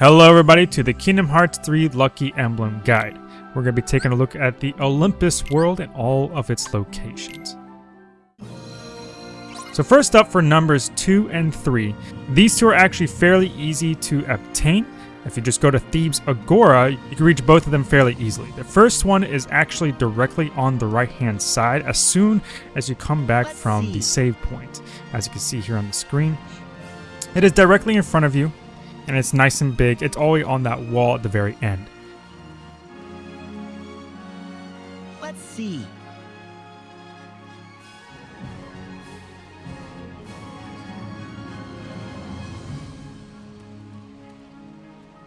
Hello everybody to the Kingdom Hearts 3 Lucky Emblem Guide. We're going to be taking a look at the Olympus world and all of its locations. So first up for numbers 2 and 3, these two are actually fairly easy to obtain. If you just go to Thebes Agora, you can reach both of them fairly easily. The first one is actually directly on the right hand side as soon as you come back Let's from see. the save point. As you can see here on the screen. It is directly in front of you and it's nice and big. It's all the way on that wall at the very end. Let's see.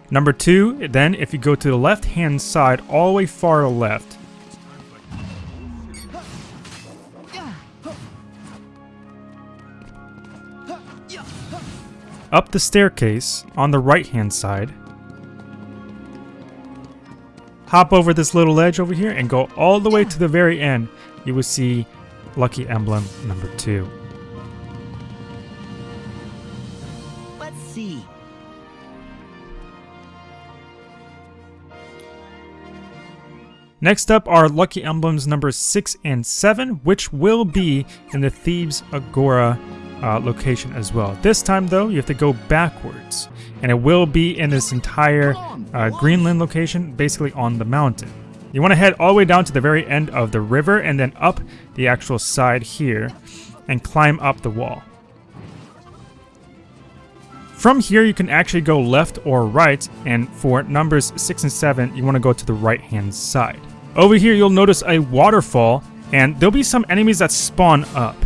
Number two, then if you go to the left hand side, all the way far left, up the staircase on the right hand side, hop over this little ledge over here and go all the way to the very end, you will see Lucky Emblem number two. Let's see. Next up are Lucky Emblems number 6 and 7, which will be in the Thebes Agora uh, location as well. This time, though, you have to go backwards, and it will be in this entire uh, Greenland location, basically on the mountain. You want to head all the way down to the very end of the river and then up the actual side here and climb up the wall. From here, you can actually go left or right, and for numbers 6 and 7, you want to go to the right-hand side. Over here, you'll notice a waterfall, and there'll be some enemies that spawn up.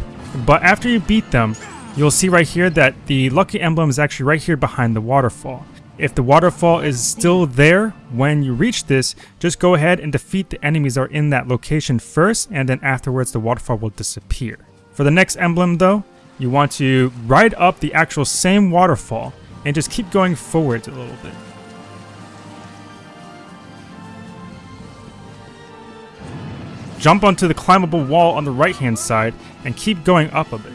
But after you beat them, you'll see right here that the lucky emblem is actually right here behind the waterfall. If the waterfall is still there when you reach this, just go ahead and defeat the enemies that are in that location first, and then afterwards the waterfall will disappear. For the next emblem though, you want to ride up the actual same waterfall and just keep going forwards a little bit. Jump onto the climbable wall on the right hand side and keep going up a bit.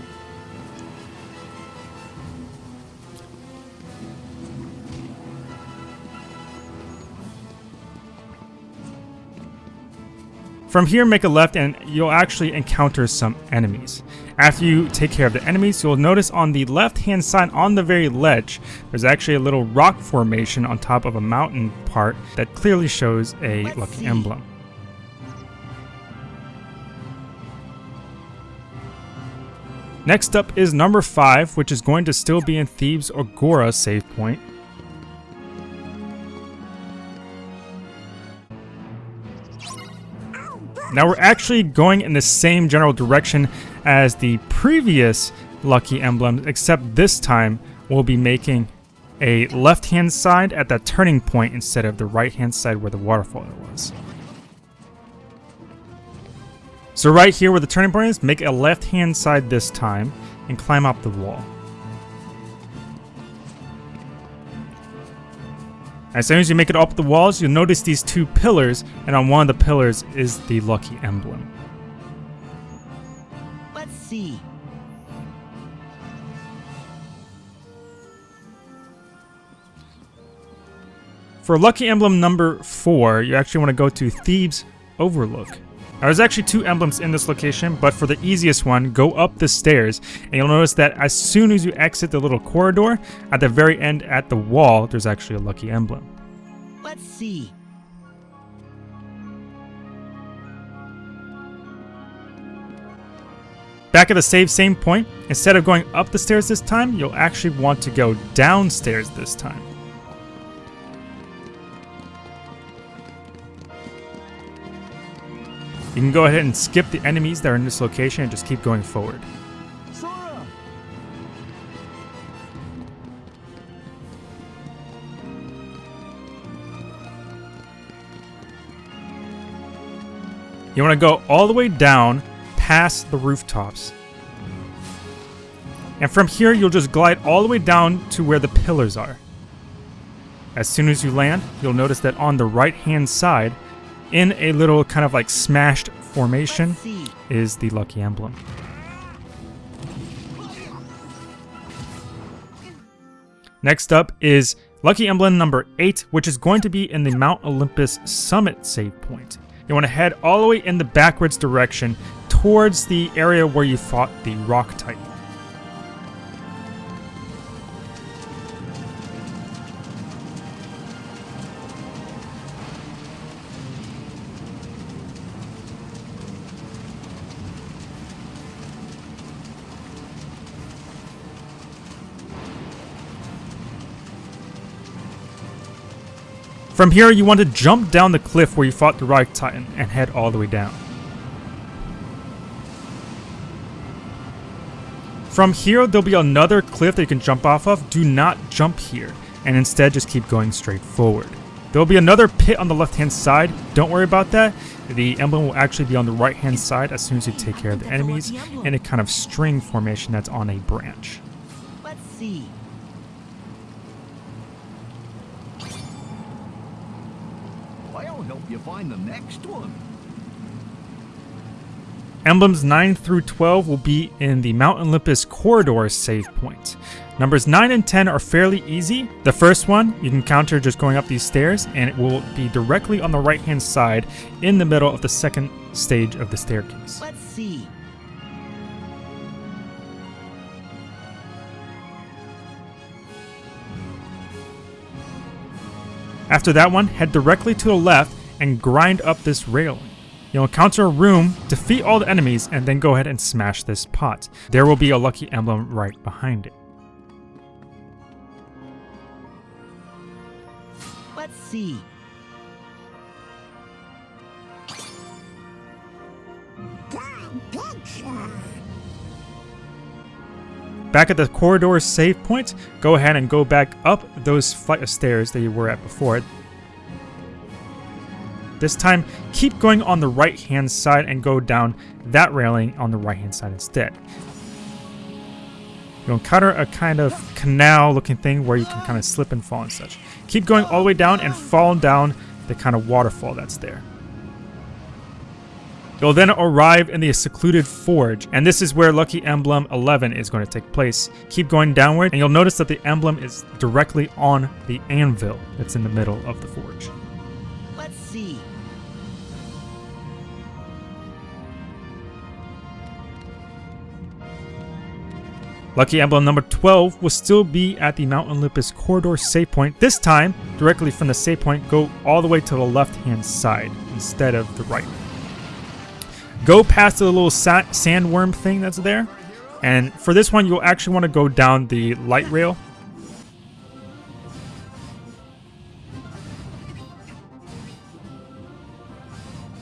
From here, make a left and you'll actually encounter some enemies. After you take care of the enemies, you'll notice on the left-hand side on the very ledge, there's actually a little rock formation on top of a mountain part that clearly shows a Let's lucky see. emblem. Next up is number 5, which is going to still be in Thebes Agora save point. Now we're actually going in the same general direction as the previous lucky emblem, except this time we'll be making a left-hand side at that turning point instead of the right-hand side where the waterfall was. So right here where the turning point is, make a left-hand side this time and climb up the wall. As soon as you make it up the walls, you'll notice these two pillars, and on one of the pillars is the lucky emblem. Let's see. For lucky emblem number 4, you actually want to go to Thebes Overlook. Now, there's actually two emblems in this location, but for the easiest one, go up the stairs, and you'll notice that as soon as you exit the little corridor, at the very end at the wall, there's actually a lucky emblem. Let's see. Back at the save same point, instead of going up the stairs this time, you'll actually want to go downstairs this time. You can go ahead and skip the enemies that are in this location and just keep going forward. You want to go all the way down past the rooftops. And from here, you'll just glide all the way down to where the pillars are. As soon as you land, you'll notice that on the right hand side, in a little kind of like smashed formation, is the lucky emblem. Next up is Lucky emblem number 8, which is going to be in the Mount Olympus summit save point. You want to head all the way in the backwards direction towards the area where you fought the Rock Titan. From here, you want to jump down the cliff where you fought the Rock Titan and head all the way down. From here, there'll be another cliff that you can jump off of. Do not jump here, and instead just keep going straight forward. There'll be another pit on the left-hand side. Don't worry about that. The emblem will actually be on the right-hand side as soon as you take care of the enemies in a kind of string formation that's on a branch. Let's see. I'll help you find the next one. Emblems 9 through 12 will be in the Mount Olympus corridor save point. Numbers 9 and 10 are fairly easy. The first one you can counter just going up these stairs and it will be directly on the right hand side in the middle of the second stage of the staircase. Let's see. After that one, head directly to the left and grind up this railing. You'll encounter a room, defeat all the enemies, and then go ahead and smash this pot. There will be a lucky emblem right behind it. Let's see. Back at the corridor save point, go ahead and go back up those flight of stairs that you were at before. This time, keep going on the right hand side and go down that railing on the right hand side instead. You'll encounter a kind of canal looking thing where you can kind of slip and fall and such. Keep going all the way down and fall down the kind of waterfall that's there. You'll then arrive in the secluded forge, and this is where Lucky Emblem 11 is going to take place. Keep going downward, and you'll notice that the emblem is directly on the anvil that's in the middle of the forge. Let's see. Lucky Emblem number 12 will still be at the Mount Olympus corridor save point. This time, directly from the save point, go all the way to the left-hand side instead of the right. Go past the little sa sandworm thing that's there. And for this one, you'll actually want to go down the light rail.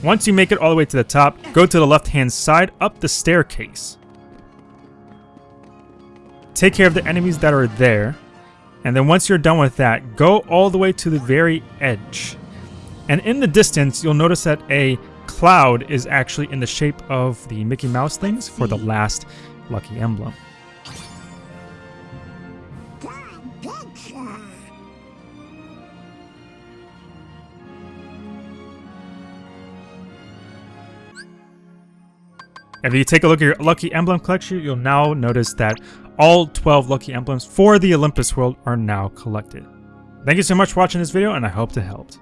Once you make it all the way to the top, go to the left-hand side up the staircase. Take care of the enemies that are there. And then once you're done with that, go all the way to the very edge. And in the distance, you'll notice that a cloud is actually in the shape of the Mickey Mouse things for the last lucky emblem. If you take a look at your Lucky Emblem collection, you'll now notice that all 12 Lucky Emblems for the Olympus world are now collected. Thank you so much for watching this video, and I hope it helped.